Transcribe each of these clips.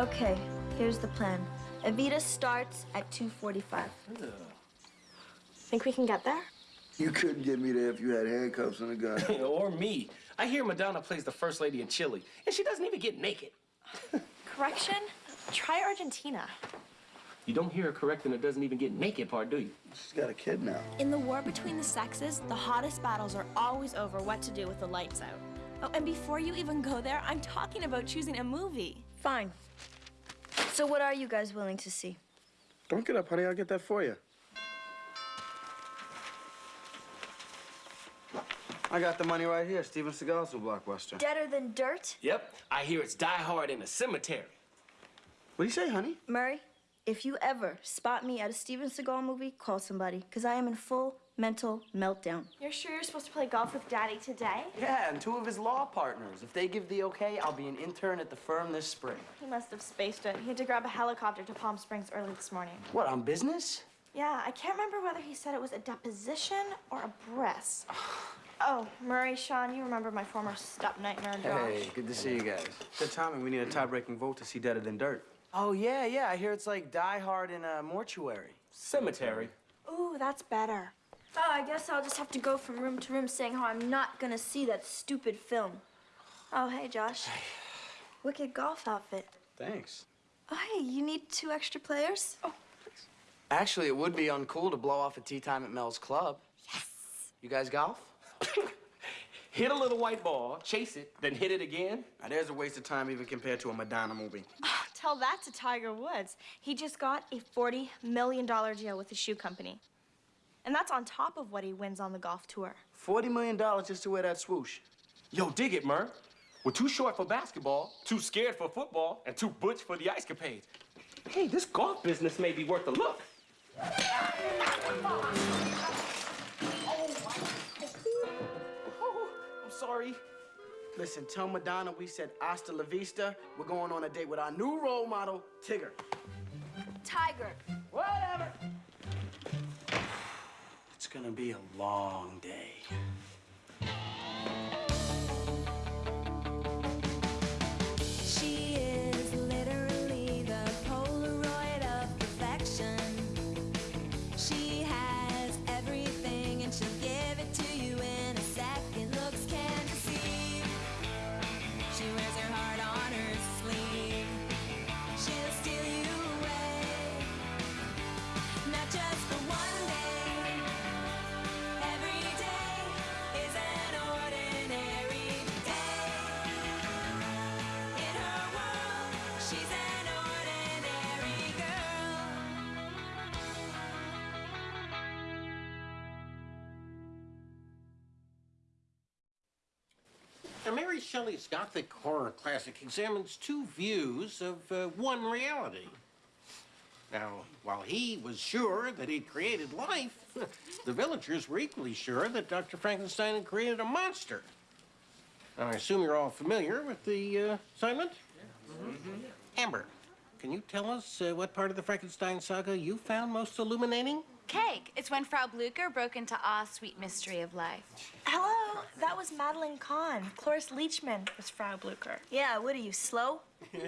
Okay, here's the plan. Evita starts at 2.45. Think we can get there? You couldn't get me there if you had handcuffs and a gun. or me. I hear Madonna plays the first lady in Chile, and she doesn't even get naked. Correction? Try Argentina. You don't hear her correcting it doesn't even get naked part, do you? She's got a kid now. In the war between the sexes, the hottest battles are always over what to do with the lights out. Oh, and before you even go there, I'm talking about choosing a movie. Fine. So what are you guys willing to see? Don't get up, honey. I'll get that for you. I got the money right here. Steven Seagal's new blockbuster. Deader than dirt? Yep. I hear it's Die Hard in a cemetery. What do you say, honey? Murray, if you ever spot me at a Steven Seagal movie, call somebody, because I am in full mental meltdown. You're sure you're supposed to play golf with Daddy today? Yeah, and two of his law partners. If they give the okay, I'll be an intern at the firm this spring. He must have spaced it. He had to grab a helicopter to Palm Springs early this morning. What, on business? Yeah, I can't remember whether he said it was a deposition or a breast. oh, Murray, Sean, you remember my former step nightmare, Josh. Hey, good to see you guys. Good timing. We need a tie-breaking vote to see Deader Than Dirt. Oh, yeah, yeah. I hear it's like Die Hard in a mortuary. Cemetery. Ooh, that's better. Oh, I guess I'll just have to go from room to room saying how I'm not gonna see that stupid film. Oh, hey, Josh. Hey. Wicked golf outfit. Thanks. Oh, hey, you need two extra players? Oh, thanks. Actually, it would be uncool to blow off a tee time at Mel's club. Yes. You guys golf? Hit a little white ball, chase it, then hit it again. Now, there's a waste of time even compared to a Madonna movie. Tell that to Tiger Woods. He just got a $40 million deal with the shoe company. And that's on top of what he wins on the golf tour. $40 million just to wear that swoosh. Yo, dig it, Mur. We're too short for basketball, too scared for football, and too butch for the ice capades. Hey, this golf business may be worth a look. Oh, I'm sorry. Listen, tell Madonna we said hasta la vista. We're going on a date with our new role model, Tigger. Tiger. Whatever. It's gonna be a long day. Mary Shelley's Gothic horror classic examines two views of uh, one reality. Now, while he was sure that he'd created life, the villagers were equally sure that Dr. Frankenstein had created a monster. Now, I assume you're all familiar with the uh, assignment? Amber, can you tell us uh, what part of the Frankenstein saga you found most illuminating? Cake. It's when Frau Blucher broke into Ah, Sweet Mystery of Life. Hello, that was Madeline Kahn. Cloris Leachman was Frau Blucher. Yeah, what are you, slow?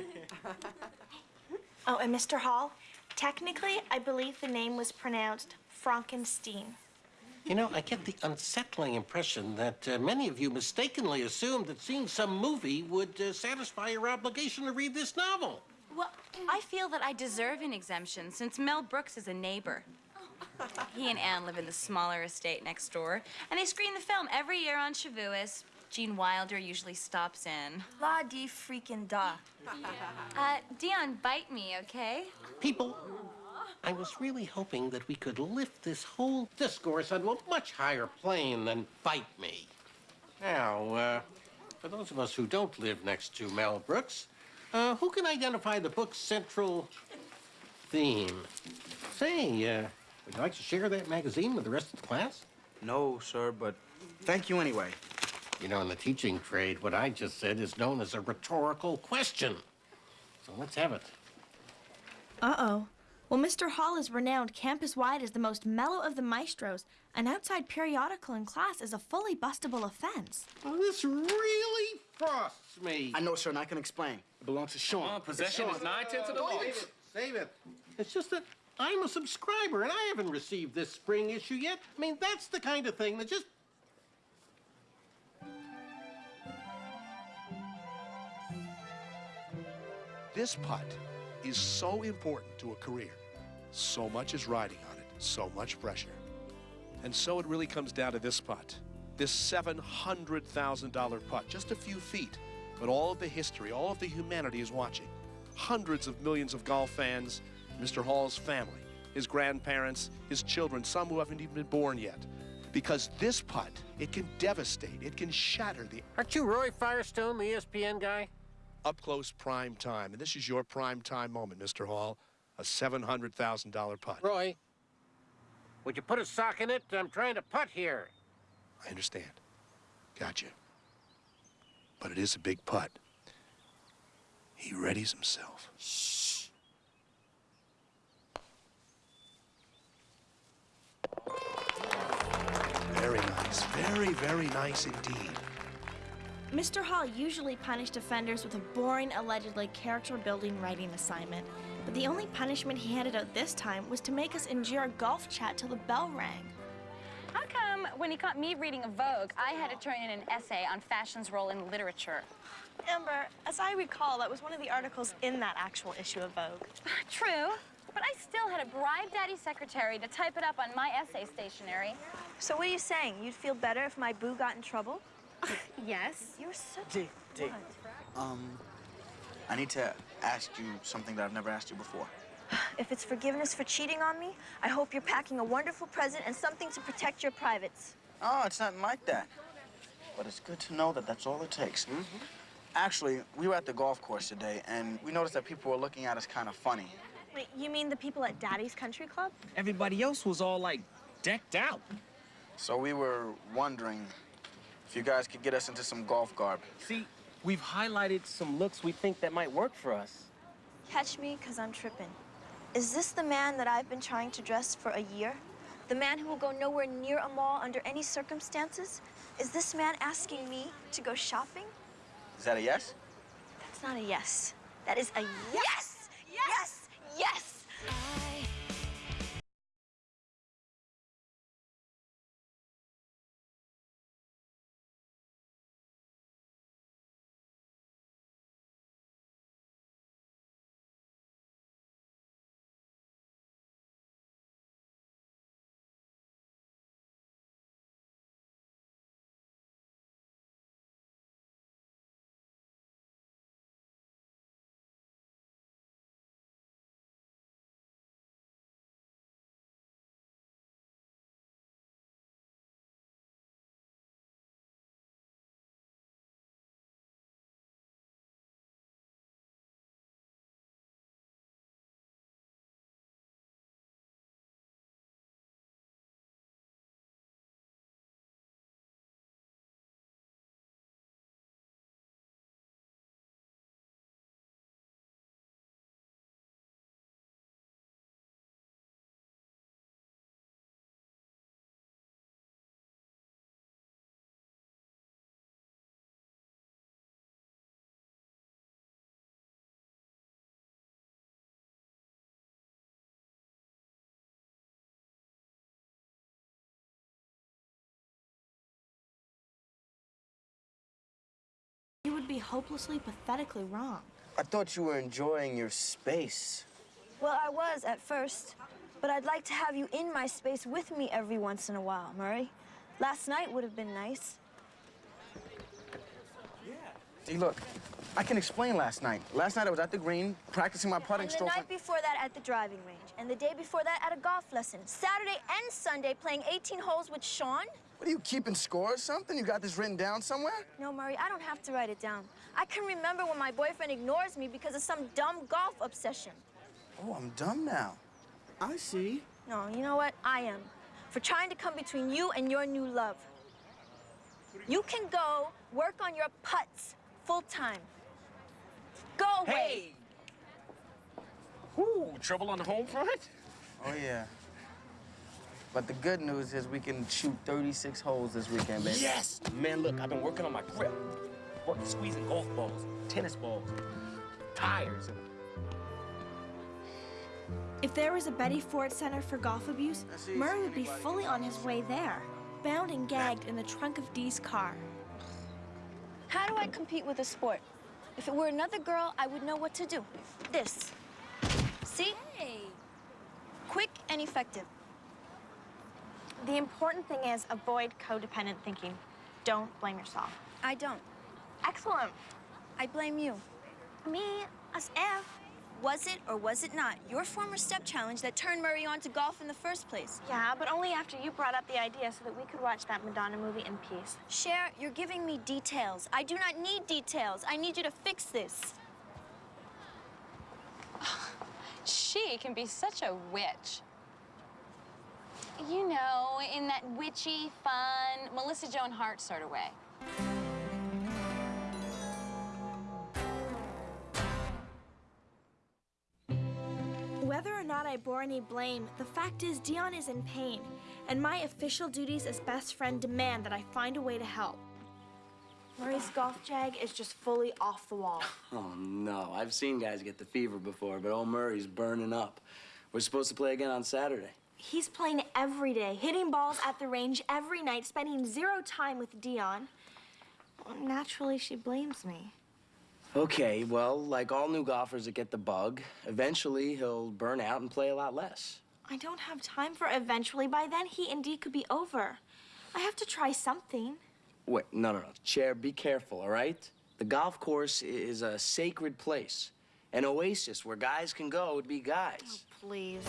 Oh, and Mr. Hall, technically, I believe the name was pronounced Fronkensteen. You know, I get the unsettling impression that uh, many of you mistakenly assumed that seeing some movie would uh, satisfy your obligation to read this novel. Well, I feel that I deserve an exemption since Mel Brooks is a neighbor. He and Anne live in the smaller estate next door, and they screen the film every year on Shavuos. Gene Wilder usually stops in. La di freaking da. Uh, Dion, bite me, okay? People, I was really hoping that we could lift this whole discourse onto a much higher plane than bite me. Now, uh, for those of us who don't live next to Mel Brooks, uh, who can identify the book's central theme? Say, uh, would you like to share that magazine with the rest of the class? No, sir, but thank you anyway. You know, in the teaching trade, what I just said is known as a rhetorical question. So let's have it. Uh-oh. Well, Mr. Hall is renowned campus-wide as the most mellow of the maestros. An outside periodical in class is a fully bustable offense. Well, this really frosts me. I know, sir, and I can explain. It belongs to Sean. Come on, possession It's is nine tenths of the law. Save it. Save it. It's just that I'm a subscriber and I haven't received this spring issue yet. I mean, that's the kind of thing that just. This putt is so important to a career. So much is riding on it, so much pressure. And so it really comes down to this putt. This $700,000 putt, just a few feet, but all of the history, all of the humanity is watching. Hundreds of millions of golf fans, Mr. Hall's family, his grandparents, his children, some who haven't even been born yet. Because this putt, it can devastate, it can shatter the Aren't you Roy Firestone, the ESPN guy? up close prime time. And this is your prime time moment, Mr. Hall. A $700,000 putt. Roy, would you put a sock in it? I'm trying to putt here. I understand. Gotcha. But it is a big putt. He readies himself. Very Very, very nice indeed. Mr. Hall usually punished offenders with a boring, allegedly character building writing assignment. But the only punishment he handed out this time was to make us endure a golf chat till the bell rang. How come when he caught me reading a Vogue, I had to turn in an essay on fashion's role in literature? Amber, as I recall, that was one of the articles in that actual issue of Vogue. True, but I still had to bribe Daddy's secretary to type it up on my essay stationery. So what are you saying? You'd feel better if my boo got in trouble? Yes. You're such D, D. Um, I need to ask you something that I've never asked you before. If it's forgiveness for cheating on me, I hope you're packing a wonderful present and something to protect your privates. Oh, it's nothing like that. But it's good to know that that's all it takes. Actually, we were at the golf course today, and we noticed that people were looking at us kind of funny. Wait, you mean the people at Daddy's Country Club? Everybody else was all like decked out. So we were wondering if you guys could get us into some golf garb. See, we've highlighted some looks we think that might work for us. Catch me, because I'm tripping. Is this the man that I've been trying to dress for a year? The man who will go nowhere near a mall under any circumstances? Is this man asking me to go shopping? Is that a yes? That's not a yes. That is a yes! Yes! Yes! Would be hopelessly, pathetically wrong. I thought you were enjoying your space. Well, I was at first, but I'd like to have you in my space with me every once in a while, Murray. Last night would have been nice. See, look, I can explain last night. Last night I was at the green practicing my putting And the night before that at the driving range. And the day before that at a golf lesson. Saturday and Sunday playing 18 holes with Sean. What are you keeping score or something? You got this written down somewhere? No, Murray, I don't have to write it down. I can remember when my boyfriend ignores me because of some dumb golf obsession. Oh, I'm dumb now. I see. No, you know what? I am. For trying to come between you and your new love. You can go work on your putts full time. Go away. Hey! Ooh, trouble on the home front? Oh, yeah. But the good news is we can shoot 36 holes this weekend, baby. Yes! Man, look, I've been working on my grip. Working, squeezing golf balls, tennis balls, tires, and If there was a Betty Ford Center for golf abuse, Murray would be fully on his way there, bound and gagged in the trunk of Dee's car. How do I compete with a sport? If it were another girl, I would know what to do. This. See? Quick and effective. The important thing is avoid codependent thinking. Don't blame yourself. I don't. Excellent. I blame you. Me, as if. Was it or was it not your former step challenge that turned Murray on to golf in the first place? Yeah, but only after you brought up the idea so that we could watch that Madonna movie in peace. Cher, you're giving me details. I do not need details. I need you to fix this. She can be such a witch. You know, in that witchy, fun, Melissa Joan Hart sort of way. Whether or not I bore any blame, the fact is Dion is in pain, and my official duties as best friend demand that I find a way to help. Murray's golf jag is just fully off the wall. Oh, no. I've seen guys get the fever before, but old Murray's burning up. We're supposed to play again on Saturday. He's playing every day, hitting balls at the range every night, spending zero time with Dion. Well, naturally, she blames me. Okay, well, like all new golfers that get the bug, eventually he'll burn out and play a lot less. I don't have time for eventually. By then, he and Dee could be over. I have to try something. Wait, no, no, no. Cher, be careful, all right? The golf course is a sacred place, an oasis where guys can go to be guys. Oh, please.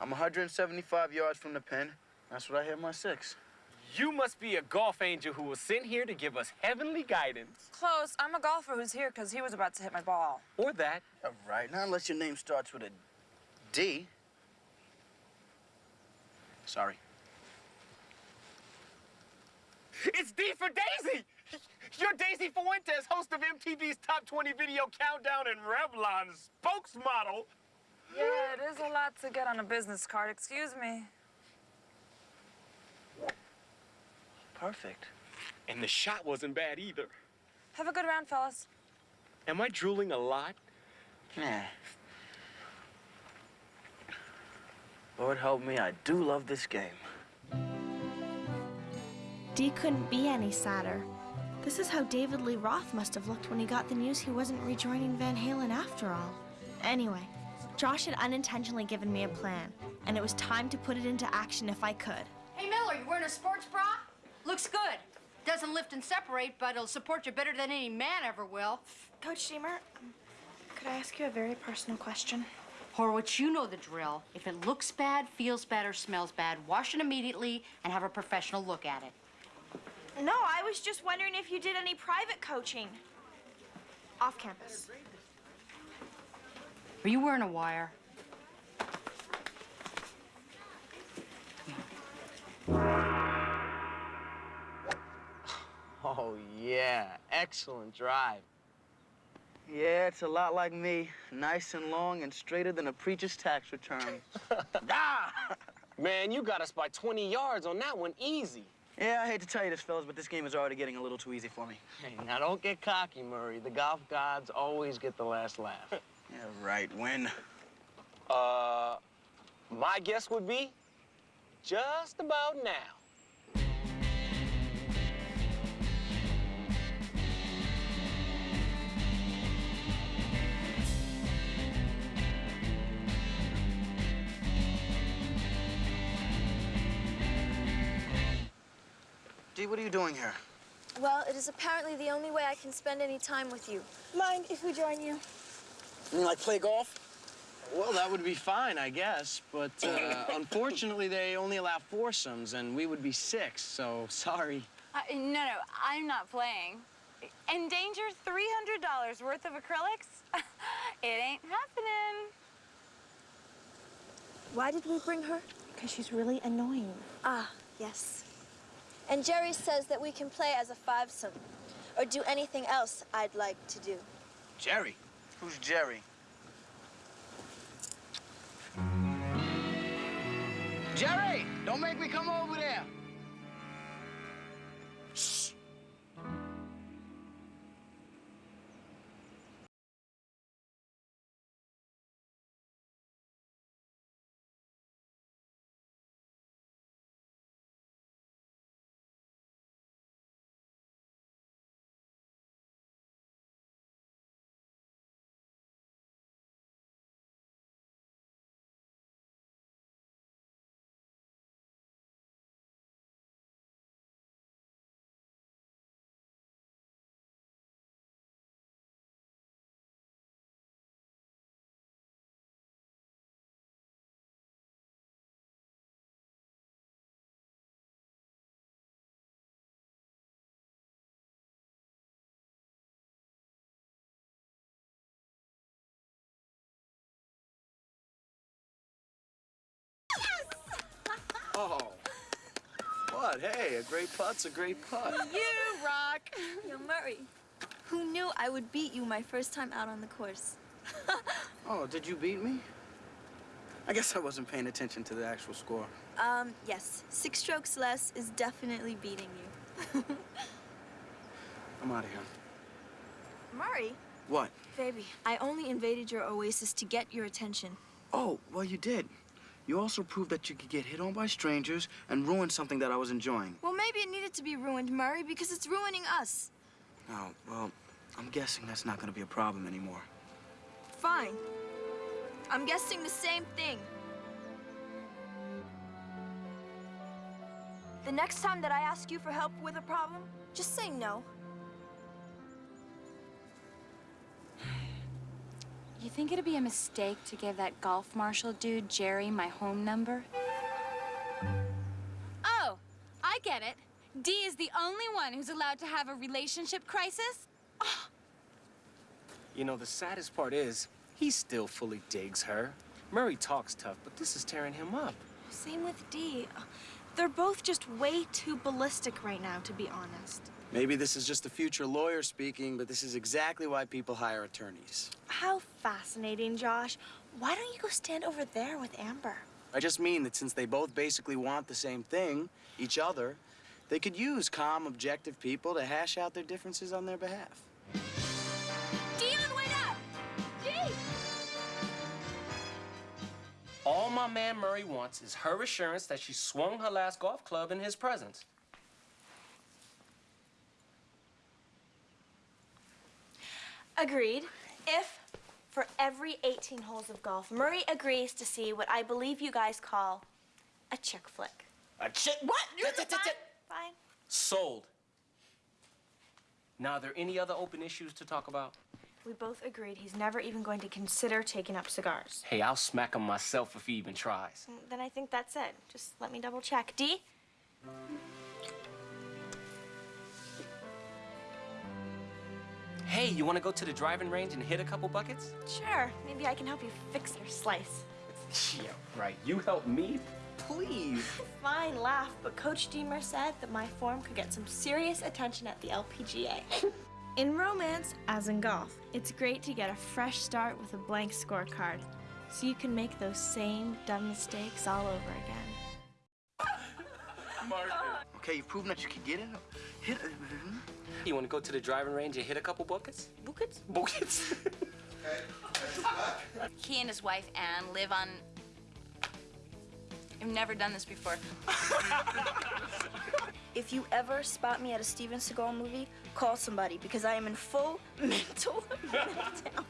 I'm 175 yards from the pin. That's what I hit my six. you must be a golf angel who was sent here to give us heavenly guidance. Close. I'm a golfer who's here because he was about to hit my ball. Or that. All right, not unless your name starts with a D. Sorry. It's D for Daisy! You're Daisy Fuentes, host of MTV's Top 20 Video Countdown and Revlon's spokesmodel. Yeah, it is a lot to get on a business card. Excuse me. Perfect. And the shot wasn't bad either. Have a good round, fellas. Am I drooling a lot? Yeah. Lord help me, I do love this game. Dee couldn't be any sadder. This is how David Lee Roth must have looked when he got the news he wasn't rejoining Van Halen after all. Anyway, Josh had unintentionally given me a plan, and it was time to put it into action if I could. Hey, Miller, you wearing a sports bra? Looks good. Doesn't lift and separate, but it'll support you better than any man ever will. Coach Deemer, could I ask you a very personal question? Horowitz, you know the drill. If it looks bad, feels bad, or smells bad, wash it immediately and have a professional look at it. No, I was just wondering if you did any private coaching. Off campus. Are you wearing a wire? Oh, yeah. Excellent drive. Yeah, it's a lot like me. Nice and long and straighter than a preacher's tax return. Ah! Man, you got us by 20 yards on that one, easy. yeah, I hate to tell you this, fellas, but this game is already getting a little too easy for me. Hey, now don't get cocky, Murray. The golf gods always get the last laugh. Yeah, right. When? uh, my guess would be just about now. Dee, what are you doing here? Well, it is apparently the only way I can spend any time with you. Mind if we join you? You mean like play golf? Well, that would be fine, I guess. But uh, unfortunately, they only allow foursomes, and we would be six, so sorry. Uh, no, no, I'm not playing. Endanger $300 worth of acrylics? it ain't happening. Why did we bring her? Because she's really annoying. Ah, yes. And Jerry says that we can play as a fivesome or do anything else I'd like to do. Jerry? Who's Jerry? Jerry! Don't make me come over there! What? Hey, a great putt's a great putt. You rock! Yo, Murray, who knew I would beat you my first time out on the course? Oh, did you beat me? I guess I wasn't paying attention to the actual score. Um, yes. Six strokes less is definitely beating you. I'm out of here. Murray? What? Baby, I only invaded your oasis to get your attention. Oh, well, you did. You also proved that you could get hit on by strangers and ruin something that I was enjoying. Well, maybe it needed to be ruined, Murray, because it's ruining us. Oh, well, I'm guessing that's not gonna be a problem anymore. Fine. I'm guessing the same thing. The next time that I ask you for help with a problem, just say no. You think it'd be a mistake to give that golf marshal dude, Jerry, my home number? Oh, I get it. Dee is the only one who's allowed to have a relationship crisis? You know, the saddest part is, he still fully digs her. Murray talks tough, but this is tearing him up. Same with Dee. They're both just way too ballistic right now, to be honest. Maybe this is just a future lawyer speaking, but this is exactly why people hire attorneys. How fascinating, Josh. Why don't you go stand over there with Amber? I just mean that since they both basically want the same thing, each other, they could use calm, objective people to hash out their differences on their behalf. Dion, wait up! Dee! All my man Murray wants is her assurance that she swung her last golf club in his presence. Agreed. If, for every 18 holes of golf, Murray agrees to see what I believe you guys call a chick flick. A chick? What? Fine. Fine. Sold. Now, are there any other open issues to talk about? We both agreed he's never even going to consider taking up cigars. Hey, I'll smack him myself if he even tries. Mm, Then I think that's it. Just let me double check. D? Hey, you want to go to the driving range and hit a couple buckets? Sure. Maybe I can help you fix your slice. Yeah, right. You help me? Please. Fine. fine laugh, but Coach Deemer said that my form could get some serious attention at the LPGA. in romance, as in golf, it's great to get a fresh start with a blank scorecard, so you can make those same dumb mistakes all over again. Okay, you've proven that you can get it. Hit it. Mm-hmm. You want to go to the driving range and hit a couple buckets? Buckets? Buckets. He and his wife, Anne, live on. I've never done this before. If you ever spot me at a Steven Seagal movie, call somebody because I am in full mental meltdown.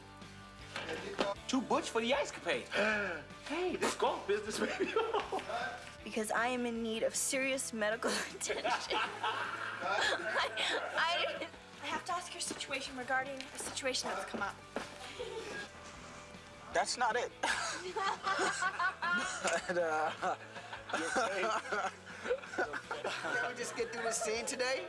Too butch for the ice capade. hey, this golf business may be Because I am in need of serious medical attention. I, I. I have to ask your situation regarding a situation that's come up. That's not it. but, uh, Can we just get through this scene today?